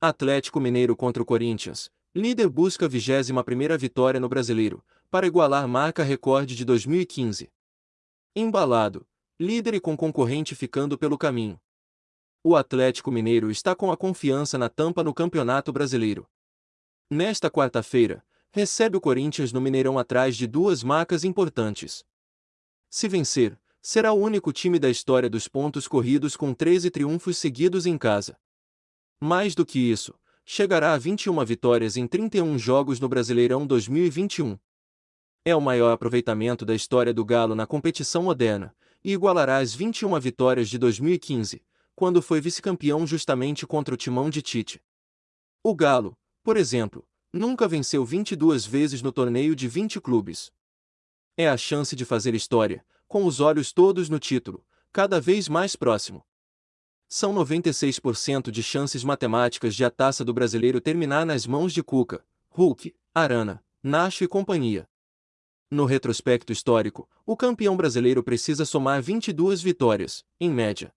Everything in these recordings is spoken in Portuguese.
Atlético Mineiro contra o Corinthians. Líder busca a 21ª vitória no Brasileiro, para igualar marca recorde de 2015. Embalado, líder e com concorrente ficando pelo caminho. O Atlético Mineiro está com a confiança na tampa no Campeonato Brasileiro. Nesta quarta-feira, recebe o Corinthians no Mineirão atrás de duas marcas importantes. Se vencer, será o único time da história dos pontos corridos com 13 triunfos seguidos em casa. Mais do que isso, chegará a 21 vitórias em 31 jogos no Brasileirão 2021. É o maior aproveitamento da história do Galo na competição moderna, e igualará as 21 vitórias de 2015, quando foi vice-campeão justamente contra o timão de Tite. O Galo, por exemplo, nunca venceu 22 vezes no torneio de 20 clubes. É a chance de fazer história, com os olhos todos no título, cada vez mais próximo. São 96% de chances matemáticas de a taça do brasileiro terminar nas mãos de Cuca, Hulk, Arana, Nacho e companhia. No retrospecto histórico, o campeão brasileiro precisa somar 22 vitórias, em média.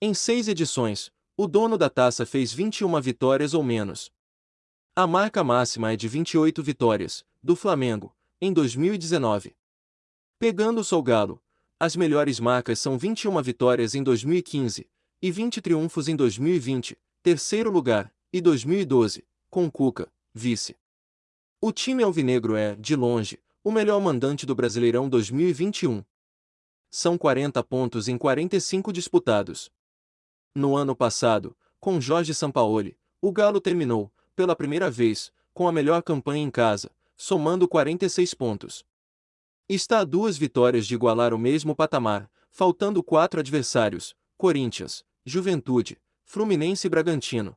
Em seis edições, o dono da taça fez 21 vitórias ou menos. A marca máxima é de 28 vitórias, do Flamengo, em 2019. Pegando o Galo, as melhores marcas são 21 vitórias em 2015, e 20 triunfos em 2020, terceiro lugar, e 2012, com Cuca, vice. O time alvinegro é, de longe, o melhor mandante do Brasileirão 2021. São 40 pontos em 45 disputados. No ano passado, com Jorge Sampaoli, o Galo terminou, pela primeira vez, com a melhor campanha em casa, somando 46 pontos. Está a duas vitórias de igualar o mesmo patamar, faltando quatro adversários, Corinthians, Juventude, Fluminense e Bragantino.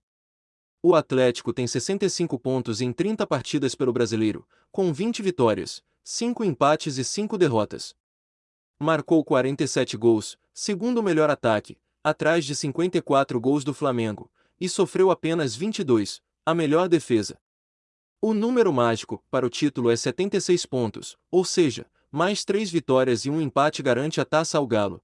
O Atlético tem 65 pontos em 30 partidas pelo Brasileiro, com 20 vitórias, 5 empates e 5 derrotas. Marcou 47 gols, segundo melhor ataque, atrás de 54 gols do Flamengo, e sofreu apenas 22, a melhor defesa. O número mágico para o título é 76 pontos, ou seja, mais 3 vitórias e um empate garante a taça ao Galo.